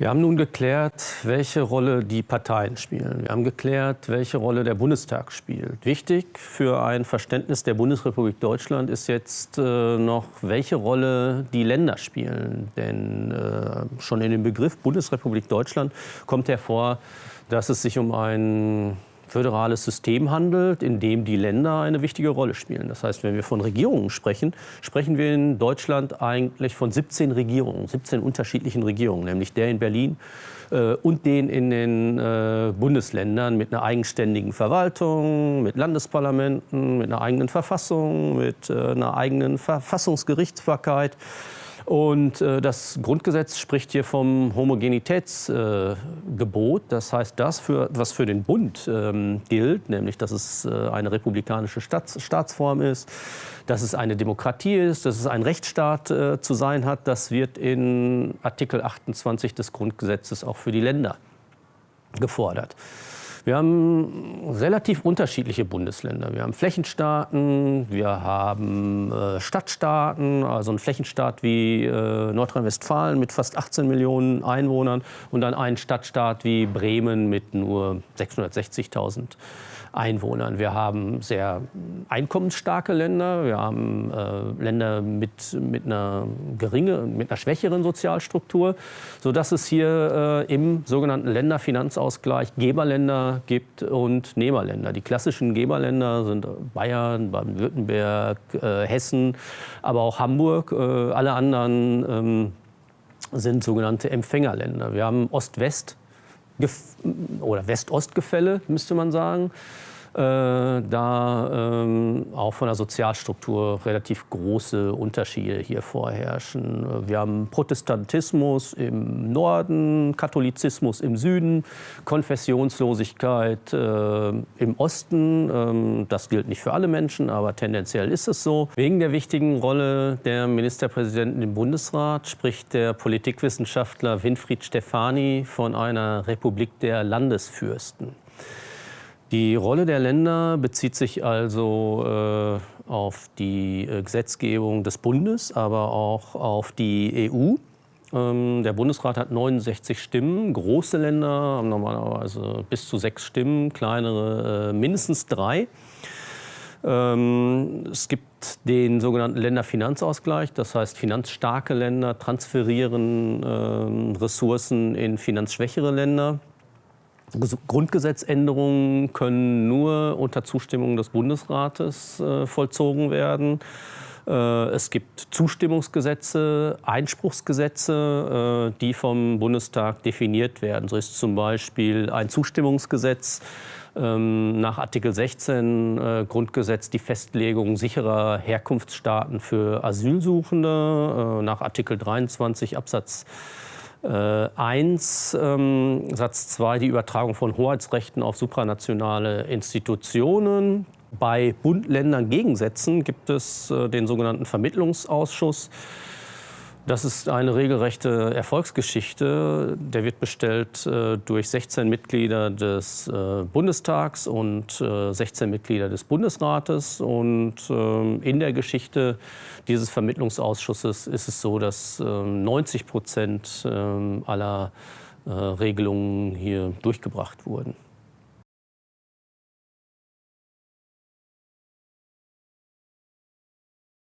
Wir haben nun geklärt, welche Rolle die Parteien spielen. Wir haben geklärt, welche Rolle der Bundestag spielt. Wichtig für ein Verständnis der Bundesrepublik Deutschland ist jetzt äh, noch, welche Rolle die Länder spielen. Denn äh, schon in dem Begriff Bundesrepublik Deutschland kommt hervor, dass es sich um ein föderales System handelt, in dem die Länder eine wichtige Rolle spielen. Das heißt, wenn wir von Regierungen sprechen, sprechen wir in Deutschland eigentlich von 17 Regierungen, 17 unterschiedlichen Regierungen, nämlich der in Berlin äh, und den in den äh, Bundesländern mit einer eigenständigen Verwaltung, mit Landesparlamenten, mit einer eigenen Verfassung, mit äh, einer eigenen Verfassungsgerichtsbarkeit. Und äh, das Grundgesetz spricht hier vom Homogenitätsgebot. Äh, das heißt, das, für, was für den Bund ähm, gilt, nämlich dass es äh, eine republikanische Staats Staatsform ist, dass es eine Demokratie ist, dass es ein Rechtsstaat äh, zu sein hat, das wird in Artikel 28 des Grundgesetzes auch für die Länder gefordert. Wir haben relativ unterschiedliche Bundesländer. Wir haben Flächenstaaten, wir haben äh, Stadtstaaten, also ein Flächenstaat wie äh, Nordrhein-Westfalen mit fast 18 Millionen Einwohnern und dann einen Stadtstaat wie Bremen mit nur 660.000 Einwohnern. Wir haben sehr einkommensstarke Länder, wir haben äh, Länder mit, mit, einer geringe, mit einer schwächeren Sozialstruktur, sodass es hier äh, im sogenannten Länderfinanzausgleich Geberländer gibt und Nehmerländer. Die klassischen Geberländer sind Bayern, Baden-Württemberg, äh, Hessen, aber auch Hamburg. Äh, alle anderen ähm, sind sogenannte Empfängerländer. Wir haben Ost-West oder West-Ost-Gefälle, müsste man sagen. Äh, da ähm, auch von der Sozialstruktur relativ große Unterschiede hier vorherrschen. Wir haben Protestantismus im Norden, Katholizismus im Süden, Konfessionslosigkeit äh, im Osten. Ähm, das gilt nicht für alle Menschen, aber tendenziell ist es so. Wegen der wichtigen Rolle der Ministerpräsidenten im Bundesrat spricht der Politikwissenschaftler Winfried Stefani von einer Republik der Landesfürsten. Die Rolle der Länder bezieht sich also äh, auf die äh, Gesetzgebung des Bundes, aber auch auf die EU. Ähm, der Bundesrat hat 69 Stimmen. Große Länder haben normalerweise bis zu sechs Stimmen, kleinere äh, mindestens drei. Ähm, es gibt den sogenannten Länderfinanzausgleich, das heißt, finanzstarke Länder transferieren äh, Ressourcen in finanzschwächere Länder. Grundgesetzänderungen können nur unter Zustimmung des Bundesrates äh, vollzogen werden. Äh, es gibt Zustimmungsgesetze, Einspruchsgesetze, äh, die vom Bundestag definiert werden. So ist zum Beispiel ein Zustimmungsgesetz ähm, nach Artikel 16 äh, Grundgesetz die Festlegung sicherer Herkunftsstaaten für Asylsuchende, äh, nach Artikel 23 Absatz 1, äh, ähm, Satz 2, die Übertragung von Hoheitsrechten auf supranationale Institutionen. Bei Bund-Ländern-Gegensätzen gibt es äh, den sogenannten Vermittlungsausschuss. Das ist eine regelrechte Erfolgsgeschichte. Der wird bestellt äh, durch 16 Mitglieder des äh, Bundestags und äh, 16 Mitglieder des Bundesrates. Und ähm, in der Geschichte dieses Vermittlungsausschusses ist es so, dass 90 ähm, Prozent ähm, aller äh, Regelungen hier durchgebracht wurden.